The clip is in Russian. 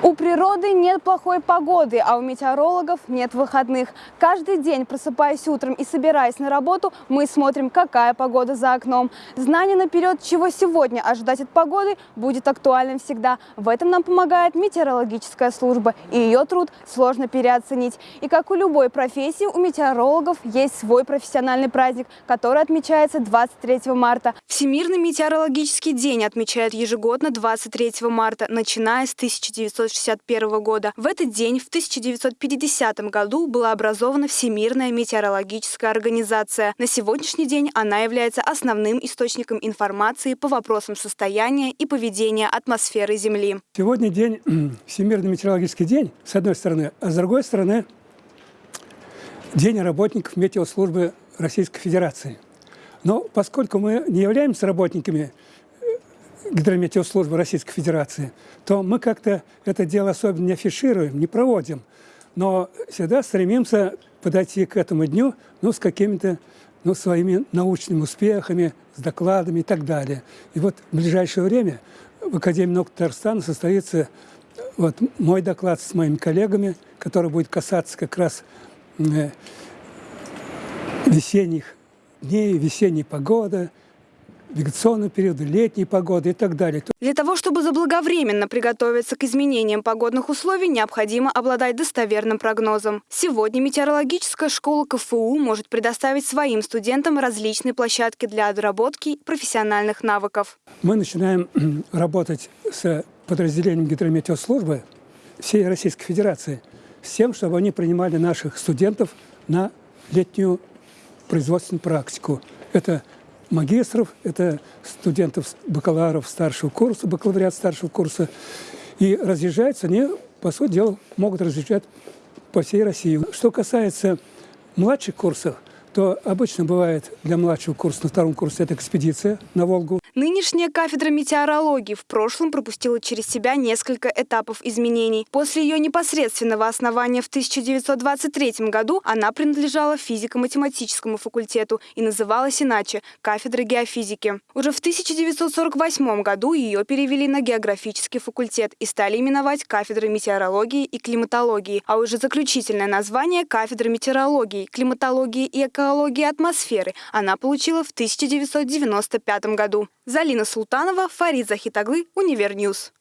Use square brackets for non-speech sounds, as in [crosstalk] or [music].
У природы нет плохой погоды, а у метеорологов нет выходных. Каждый день, просыпаясь утром и собираясь на работу, мы смотрим, какая погода за окном. Знание наперед, чего сегодня ожидать от погоды, будет актуальным всегда. В этом нам помогает метеорологическая служба, и ее труд сложно переоценить. И как у любой профессии, у метеорологов есть свой профессиональный праздник, который отмечается 23 марта. Всемирный метеорологический день отмечают ежегодно 23 марта, начиная с 1900 1961 года. В этот день, в 1950 году, была образована Всемирная метеорологическая организация. На сегодняшний день она является основным источником информации по вопросам состояния и поведения атмосферы Земли. Сегодня день, [clears throat] Всемирный метеорологический день, с одной стороны, а с другой стороны, День работников метеослужбы Российской Федерации. Но поскольку мы не являемся работниками гидрометеослужбы Российской Федерации, то мы как-то это дело особенно не афишируем, не проводим. Но всегда стремимся подойти к этому дню ну, с какими-то ну, своими научными успехами, с докладами и так далее. И вот в ближайшее время в Академии наук Татарстана состоится вот мой доклад с моими коллегами, который будет касаться как раз э, весенних дней, весенней погоды, вегетационного периода, летней погоды и так далее. Для того, чтобы заблаговременно приготовиться к изменениям погодных условий, необходимо обладать достоверным прогнозом. Сегодня метеорологическая школа КФУ может предоставить своим студентам различные площадки для отработки профессиональных навыков. Мы начинаем [clears throat] работать с подразделением гидрометеослужбы всей Российской Федерации с тем, чтобы они принимали наших студентов на летнюю производственную практику. Это магистров, это студентов, бакалавров старшего курса, бакалавриат старшего курса. И разъезжаются они, по сути дела, могут разъезжать по всей России. Что касается младших курсов, то обычно бывает для младшего курса на втором курсе это экспедиция на Волгу. Нынешняя кафедра метеорологии в прошлом пропустила через себя несколько этапов изменений. После ее непосредственного основания в 1923 году она принадлежала физико-математическому факультету и называлась иначе – кафедра геофизики. Уже в 1948 году ее перевели на географический факультет и стали именовать кафедрой метеорологии и климатологии, а уже заключительное название – кафедра метеорологии, климатологии и экологии атмосферы она получила в 1995 году. Залина Султанова, Фарид Захитаглы, Univer News.